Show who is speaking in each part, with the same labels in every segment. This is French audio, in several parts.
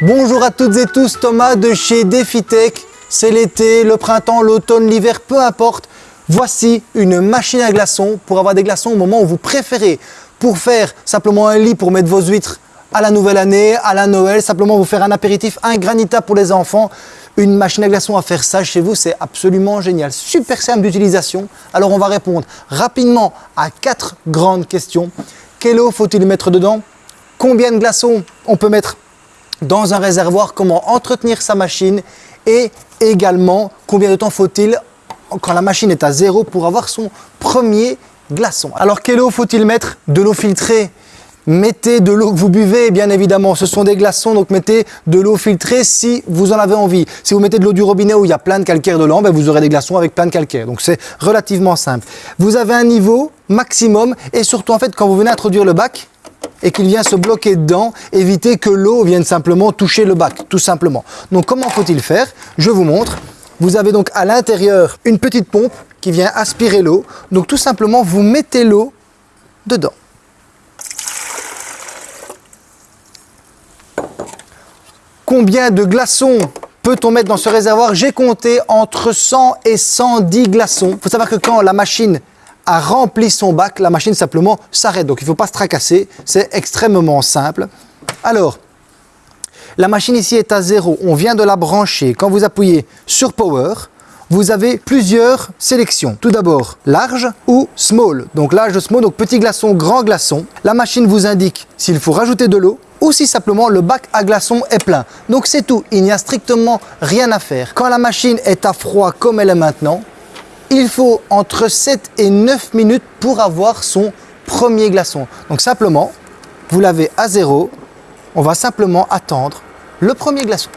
Speaker 1: Bonjour à toutes et tous, Thomas de chez DefiTech. C'est l'été, le printemps, l'automne, l'hiver, peu importe. Voici une machine à glaçons pour avoir des glaçons au moment où vous préférez. Pour faire simplement un lit pour mettre vos huîtres à la nouvelle année, à la Noël, simplement vous faire un apéritif, un granita pour les enfants. Une machine à glaçons à faire ça chez vous, c'est absolument génial. Super simple d'utilisation. Alors on va répondre rapidement à quatre grandes questions. Quelle eau faut-il mettre dedans? Combien de glaçons on peut mettre dans un réservoir, comment entretenir sa machine et également combien de temps faut-il quand la machine est à zéro pour avoir son premier glaçon. Alors quelle eau faut-il mettre De l'eau filtrée? Mettez de l'eau que vous buvez, bien évidemment. Ce sont des glaçons, donc mettez de l'eau filtrée si vous en avez envie. Si vous mettez de l'eau du robinet où il y a plein de calcaire dedans, ben vous aurez des glaçons avec plein de calcaire. Donc c'est relativement simple. Vous avez un niveau maximum et surtout en fait quand vous venez introduire le bac, et qu'il vient se bloquer dedans, évitez que l'eau vienne simplement toucher le bac, tout simplement. Donc comment faut-il faire? Je vous montre. Vous avez donc à l'intérieur une petite pompe qui vient aspirer l'eau. Donc tout simplement, vous mettez l'eau dedans. Combien de glaçons peut-on mettre dans ce réservoir? J'ai compté entre 100 et 110 glaçons. Il faut savoir que quand la machine a rempli son bac, la machine simplement s'arrête. Donc il ne faut pas se tracasser, c'est extrêmement simple. Alors, la machine ici est à zéro, on vient de la brancher. Quand vous appuyez sur Power, vous avez plusieurs sélections. Tout d'abord, large ou small. Donc large, small, donc petit glaçon, grand glaçon. La machine vous indique s'il faut rajouter de l'eau ou si simplement le bac à glaçons est plein. Donc c'est tout, il n'y a strictement rien à faire. Quand la machine est à froid comme elle est maintenant, il faut entre 7 et 9 minutes pour avoir son premier glaçon. Donc simplement, vous l'avez à zéro, on va simplement attendre le premier glaçon.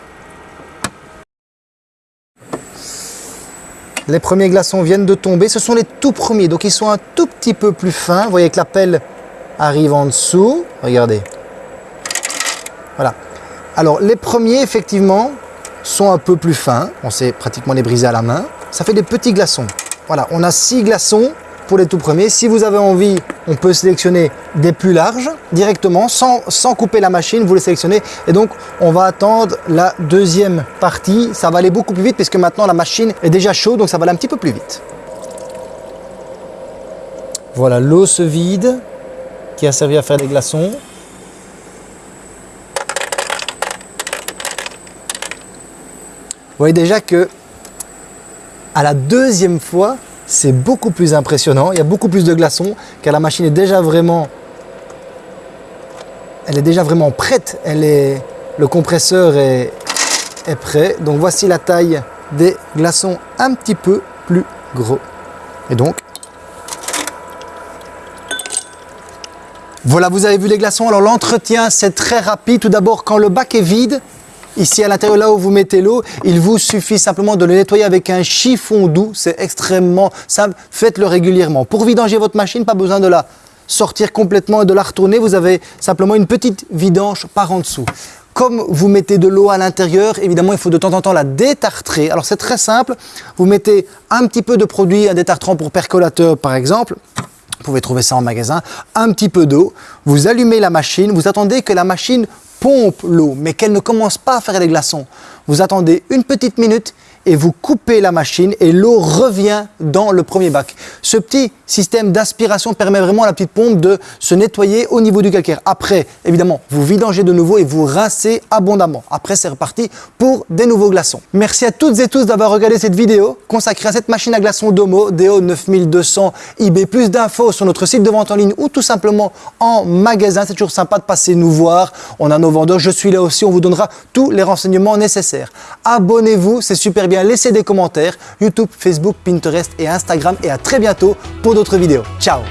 Speaker 1: Les premiers glaçons viennent de tomber, ce sont les tout premiers, donc ils sont un tout petit peu plus fins. Vous voyez que la pelle arrive en dessous, regardez. Voilà. Alors les premiers, effectivement, sont un peu plus fins. On sait pratiquement les briser à la main. Ça fait des petits glaçons. Voilà, on a six glaçons pour les tout premiers. Si vous avez envie, on peut sélectionner des plus larges directement, sans, couper la machine, vous les sélectionnez. Et donc, on va attendre la deuxième partie. Ça va aller beaucoup plus vite puisque maintenant la machine est déjà chaude, donc ça va aller un petit peu plus vite. Voilà, l'eau se vide qui a servi à faire des glaçons. Vous voyez déjà que à la deuxième fois, c'est beaucoup plus impressionnant. Il y a beaucoup plus de glaçons car la machine est déjà vraiment, elle est déjà vraiment prête. Elle est, le compresseur est, est prêt. Donc voici la taille des glaçons un petit peu plus gros. Et donc, voilà, vous avez vu les glaçons. Alors l'entretien, c'est très rapide. Tout d'abord, quand le bac est vide, Ici à l'intérieur, là où vous mettez l'eau, il vous suffit simplement de le nettoyer avec un chiffon doux. C'est extrêmement simple. Faites-le régulièrement. Pour vidanger votre machine, pas besoin de la sortir complètement et de la retourner. Vous avez simplement une petite vidange par en dessous. Comme vous mettez de l'eau à l'intérieur, évidemment, il faut de temps en temps la détartrer. Alors c'est très simple. Vous mettez un petit peu de produit, un détartrant pour percolateur par exemple. Vous pouvez trouver ça en magasin. Un petit peu d'eau. Vous allumez la machine. Vous attendez que la machine pompe l'eau, mais qu'elle ne commence pas à faire des glaçons. Vous attendez une petite minute et vous coupez la machine et l'eau revient dans le premier bac. Ce petit système d'aspiration permet vraiment à la petite pompe de se nettoyer au niveau du calcaire. Après, évidemment, vous vidangez de nouveau et vous rincez abondamment. Après, c'est reparti pour des nouveaux glaçons. Merci à toutes et tous d'avoir regardé cette vidéo consacrée à cette machine à glaçons Domo DO 9200 IB. Plus d'infos sur notre site de vente en ligne ou tout simplement en magasin. C'est toujours sympa de passer nous voir. On a nos vendeurs, je suis là aussi, on vous donnera tous les renseignements nécessaires. Abonnez-vous, c'est super laissez des commentaires, YouTube, Facebook, Pinterest et Instagram. Et à très bientôt pour d'autres vidéos. Ciao